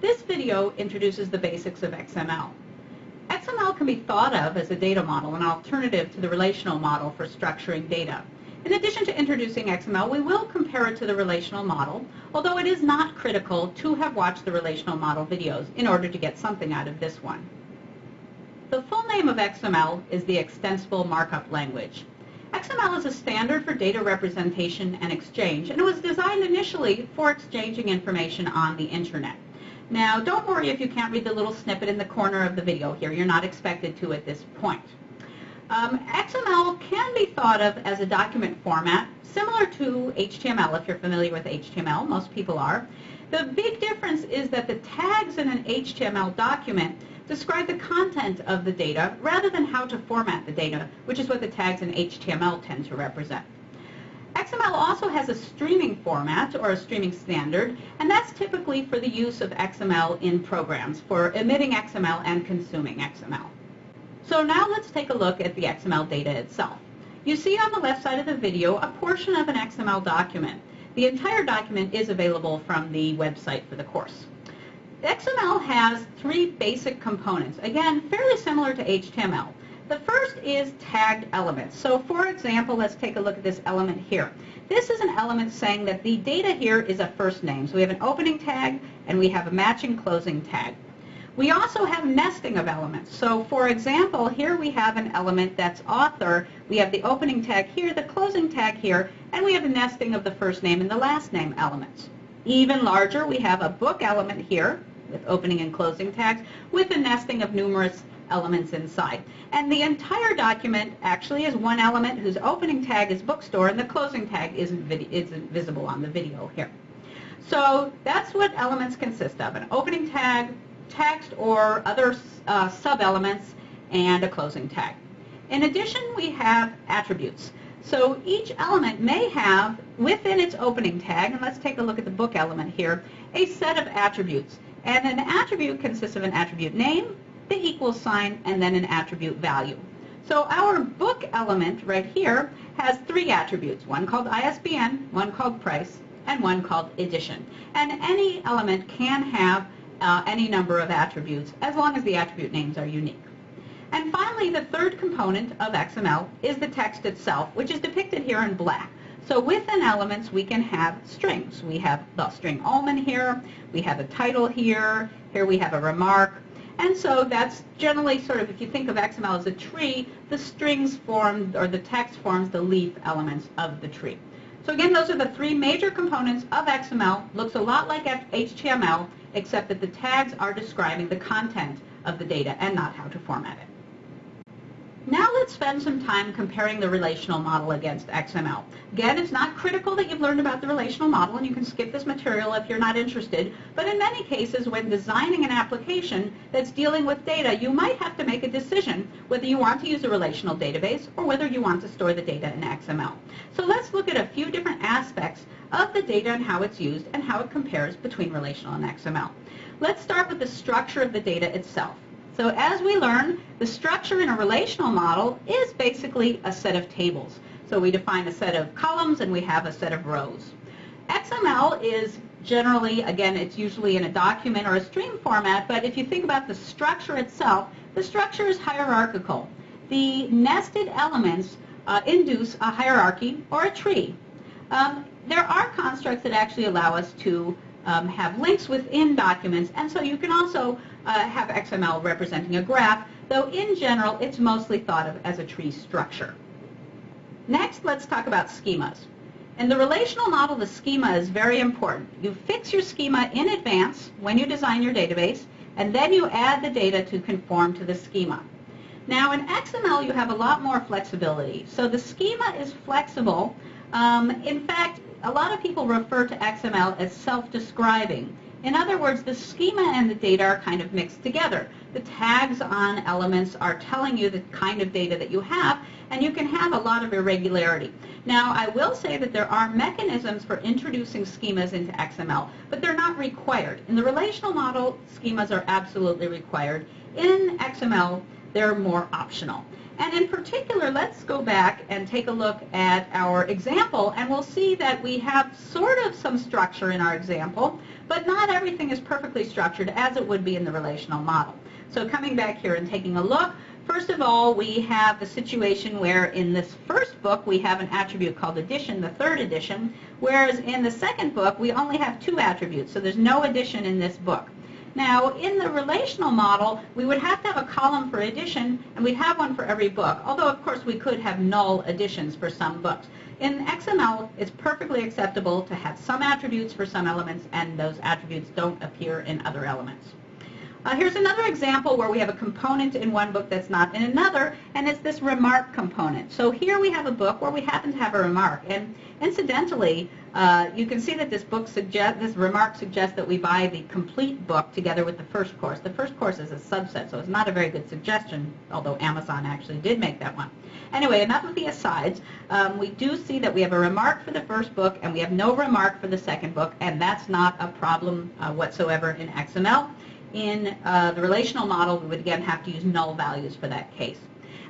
This video introduces the basics of XML. XML can be thought of as a data model, an alternative to the relational model for structuring data. In addition to introducing XML, we will compare it to the relational model, although it is not critical to have watched the relational model videos in order to get something out of this one. The full name of XML is the Extensible Markup Language. XML is a standard for data representation and exchange, and it was designed initially for exchanging information on the internet. Now, don't worry if you can't read the little snippet in the corner of the video here. You're not expected to at this point. Um, XML can be thought of as a document format similar to HTML if you're familiar with HTML. Most people are. The big difference is that the tags in an HTML document describe the content of the data rather than how to format the data, which is what the tags in HTML tend to represent. XML also has a streaming format or a streaming standard, and that's typically for the use of XML in programs for emitting XML and consuming XML. So now let's take a look at the XML data itself. You see on the left side of the video a portion of an XML document. The entire document is available from the website for the course. XML has three basic components, again, fairly similar to HTML. The first is tagged elements. So for example, let's take a look at this element here. This is an element saying that the data here is a first name. So we have an opening tag and we have a matching closing tag. We also have nesting of elements. So for example, here we have an element that's author. We have the opening tag here, the closing tag here, and we have a nesting of the first name and the last name elements. Even larger, we have a book element here with opening and closing tags with a nesting of numerous elements inside. And the entire document actually is one element whose opening tag is bookstore and the closing tag isn't, isn't visible on the video here. So that's what elements consist of, an opening tag, text or other uh, sub-elements, and a closing tag. In addition, we have attributes. So each element may have, within its opening tag, and let's take a look at the book element here, a set of attributes. And an attribute consists of an attribute name, the equal sign, and then an attribute value. So our book element right here has three attributes, one called ISBN, one called price, and one called edition. And any element can have uh, any number of attributes as long as the attribute names are unique. And finally, the third component of XML is the text itself, which is depicted here in black. So within elements, we can have strings. We have the string Ullman here. We have a title here. Here we have a remark. And so that's generally sort of, if you think of XML as a tree, the strings form, or the text forms the leaf elements of the tree. So again, those are the three major components of XML. Looks a lot like HTML, except that the tags are describing the content of the data and not how to format it. Now let's spend some time comparing the relational model against XML. Again, it's not critical that you've learned about the relational model and you can skip this material if you're not interested, but in many cases when designing an application that's dealing with data, you might have to make a decision whether you want to use a relational database or whether you want to store the data in XML. So let's look at a few different aspects of the data and how it's used and how it compares between relational and XML. Let's start with the structure of the data itself. So as we learn, the structure in a relational model is basically a set of tables. So we define a set of columns and we have a set of rows. XML is generally, again, it's usually in a document or a stream format, but if you think about the structure itself, the structure is hierarchical. The nested elements uh, induce a hierarchy or a tree. Um, there are constructs that actually allow us to um, have links within documents, and so you can also uh, have XML representing a graph, though in general it's mostly thought of as a tree structure. Next, let's talk about schemas. In the relational model, the schema is very important. You fix your schema in advance when you design your database, and then you add the data to conform to the schema. Now in XML, you have a lot more flexibility. So the schema is flexible. Um, in fact, a lot of people refer to XML as self-describing. In other words, the schema and the data are kind of mixed together. The tags on elements are telling you the kind of data that you have, and you can have a lot of irregularity. Now, I will say that there are mechanisms for introducing schemas into XML, but they're not required. In the relational model, schemas are absolutely required. In XML, they're more optional. And in particular, let's go back and take a look at our example, and we'll see that we have sort of some structure in our example, but not everything is perfectly structured as it would be in the relational model. So coming back here and taking a look, first of all, we have the situation where in this first book we have an attribute called edition, the third edition, whereas in the second book we only have two attributes, so there's no edition in this book. Now, in the relational model, we would have to have a column for edition, and we'd have one for every book, although, of course, we could have null editions for some books. In XML, it's perfectly acceptable to have some attributes for some elements, and those attributes don't appear in other elements. Uh, here's another example where we have a component in one book that's not in another, and it's this remark component. So here we have a book where we happen to have a remark. And incidentally, uh, you can see that this book suggest, this remark suggests that we buy the complete book together with the first course. The first course is a subset, so it's not a very good suggestion, although Amazon actually did make that one. Anyway, enough of the asides. Um, we do see that we have a remark for the first book, and we have no remark for the second book, and that's not a problem uh, whatsoever in XML. In uh, the relational model, we would again have to use null values for that case.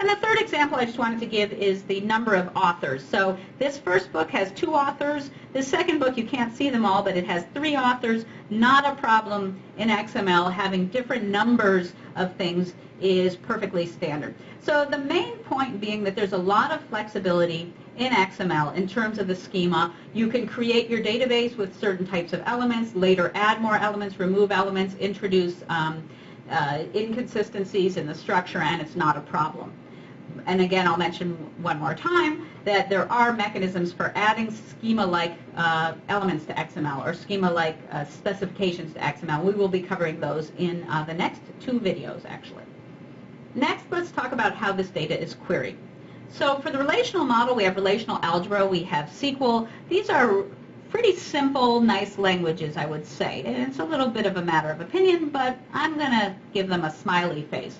And the third example I just wanted to give is the number of authors. So this first book has two authors. The second book, you can't see them all, but it has three authors. Not a problem in XML. Having different numbers of things is perfectly standard. So the main point being that there's a lot of flexibility in XML in terms of the schema. You can create your database with certain types of elements, later add more elements, remove elements, introduce um, uh, inconsistencies in the structure, and it's not a problem. And again, I'll mention one more time that there are mechanisms for adding schema-like uh, elements to XML or schema-like uh, specifications to XML. We will be covering those in uh, the next two videos, actually. Next, let's talk about how this data is queried. So for the relational model, we have relational algebra, we have SQL. These are pretty simple, nice languages, I would say. And it's a little bit of a matter of opinion, but I'm going to give them a smiley face.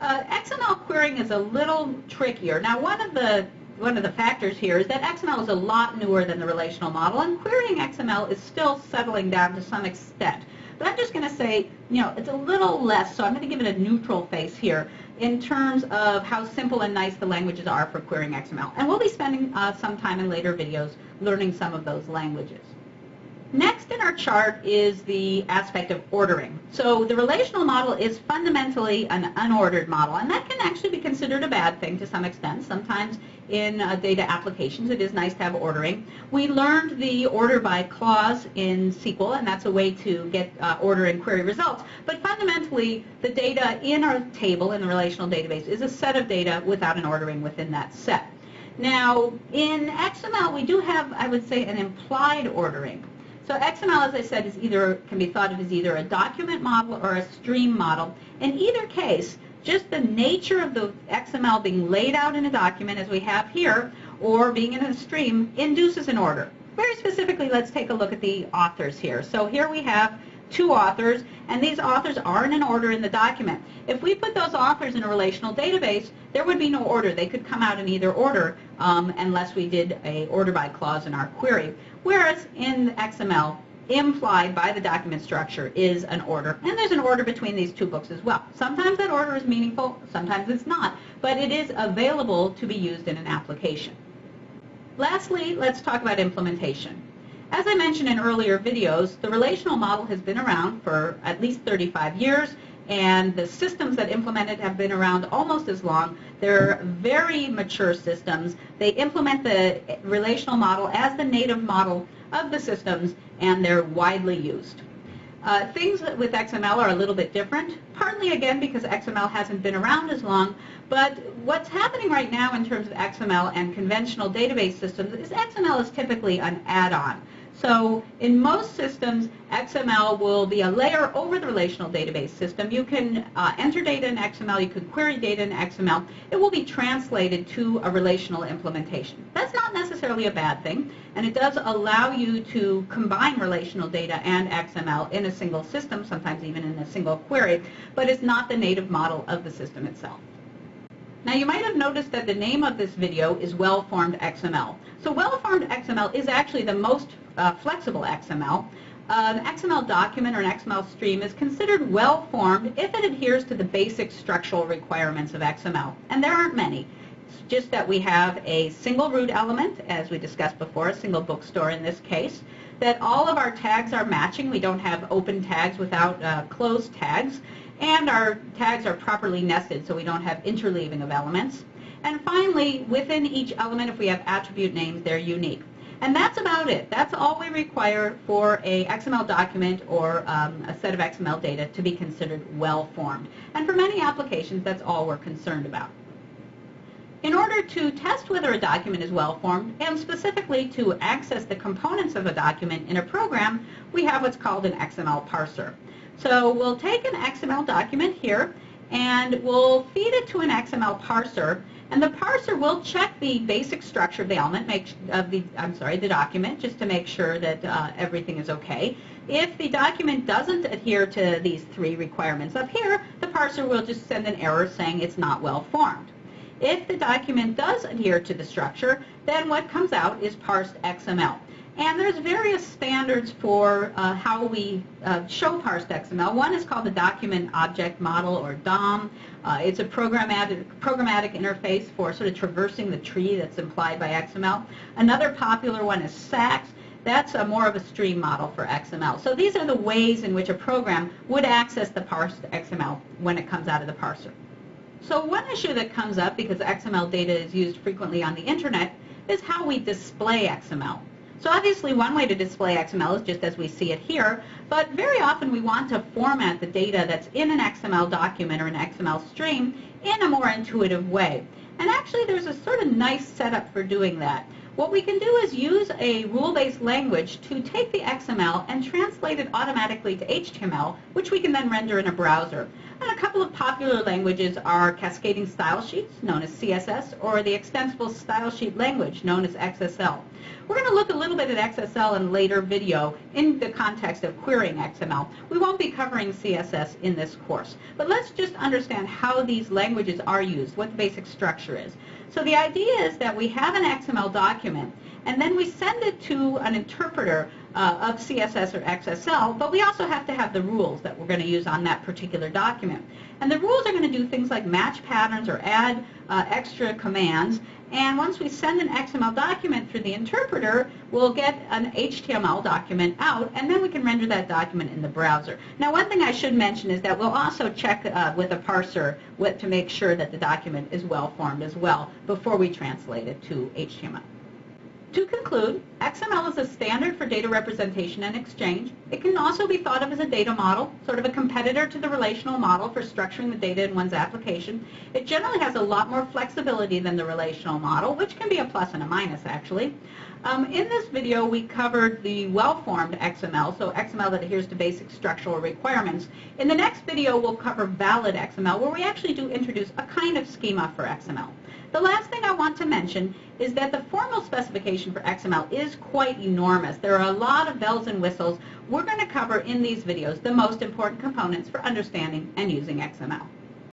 Uh, XML querying is a little trickier. Now, one of the one of the factors here is that XML is a lot newer than the relational model, and querying XML is still settling down to some extent. But I'm just going to say, you know, it's a little less, so I'm going to give it a neutral face here in terms of how simple and nice the languages are for querying XML. And we'll be spending uh, some time in later videos learning some of those languages. Next in our chart is the aspect of ordering. So the relational model is fundamentally an unordered model, and that can actually be considered a bad thing to some extent. Sometimes in uh, data applications it is nice to have ordering. We learned the order by clause in SQL, and that's a way to get uh, order and query results. But fundamentally, the data in our table in the relational database is a set of data without an ordering within that set. Now, in XML, we do have, I would say, an implied ordering. So XML, as I said, is either can be thought of as either a document model or a stream model. In either case, just the nature of the XML being laid out in a document, as we have here, or being in a stream, induces an order. Very specifically, let's take a look at the authors here. So here we have two authors, and these authors are in an order in the document. If we put those authors in a relational database, there would be no order. They could come out in either order um, unless we did a order by clause in our query. Whereas in XML, implied by the document structure is an order. And there's an order between these two books as well. Sometimes that order is meaningful, sometimes it's not, but it is available to be used in an application. Lastly, let's talk about implementation. As I mentioned in earlier videos, the relational model has been around for at least 35 years, and the systems that implement it have been around almost as long. They're very mature systems. They implement the relational model as the native model of the systems, and they're widely used. Uh, things with XML are a little bit different, partly again because XML hasn't been around as long, but what's happening right now in terms of XML and conventional database systems is XML is typically an add-on. So in most systems, XML will be a layer over the relational database system. You can uh, enter data in XML, you can query data in XML. It will be translated to a relational implementation. That's not necessarily a bad thing, and it does allow you to combine relational data and XML in a single system, sometimes even in a single query, but it's not the native model of the system itself. Now you might have noticed that the name of this video is Well-Formed XML. So Well-Formed XML is actually the most uh, flexible XML. an XML document or an XML stream is considered well-formed if it adheres to the basic structural requirements of XML. And there aren't many. It's just that we have a single root element, as we discussed before, a single bookstore in this case, that all of our tags are matching. We don't have open tags without uh, closed tags. And our tags are properly nested, so we don't have interleaving of elements. And finally, within each element, if we have attribute names, they're unique. And that's about it. That's all we require for a XML document or um, a set of XML data to be considered well-formed. And for many applications, that's all we're concerned about. In order to test whether a document is well-formed, and specifically to access the components of a document in a program, we have what's called an XML parser. So we'll take an XML document here, and we'll feed it to an XML parser, and the parser will check the basic structure of the element, make, of the, I'm sorry, the document, just to make sure that uh, everything is okay. If the document doesn't adhere to these three requirements up here, the parser will just send an error saying it's not well formed. If the document does adhere to the structure, then what comes out is parsed XML. And there's various standards for uh, how we uh, show parsed XML. One is called the Document Object Model, or DOM. Uh, it's a programmatic, programmatic interface for sort of traversing the tree that's implied by XML. Another popular one is SAX. That's a more of a stream model for XML. So these are the ways in which a program would access the parsed XML when it comes out of the parser. So one issue that comes up, because XML data is used frequently on the internet, is how we display XML. So obviously one way to display XML is just as we see it here, but very often we want to format the data that's in an XML document or an XML stream in a more intuitive way. And actually there's a sort of nice setup for doing that. What we can do is use a rule-based language to take the XML and translate it automatically to HTML, which we can then render in a browser. And a couple of popular languages are cascading style sheets, known as CSS, or the extensible style sheet language, known as XSL. We're going to look a little bit at XSL in a later video in the context of querying XML. We won't be covering CSS in this course, but let's just understand how these languages are used, what the basic structure is. So the idea is that we have an XML document, and then we send it to an interpreter uh, of CSS or XSL, but we also have to have the rules that we're going to use on that particular document. And the rules are going to do things like match patterns or add uh, extra commands. And once we send an XML document through the interpreter, we'll get an HTML document out, and then we can render that document in the browser. Now, one thing I should mention is that we'll also check uh, with a parser with, to make sure that the document is well formed as well before we translate it to HTML. To conclude, XML is a standard for data representation and exchange. It can also be thought of as a data model, sort of a competitor to the relational model for structuring the data in one's application. It generally has a lot more flexibility than the relational model, which can be a plus and a minus actually. Um, in this video, we covered the well-formed XML, so XML that adheres to basic structural requirements. In the next video, we'll cover valid XML, where we actually do introduce a kind of schema for XML. The last thing I want to mention is that the formal specification for XML is quite enormous. There are a lot of bells and whistles. We're going to cover in these videos the most important components for understanding and using XML.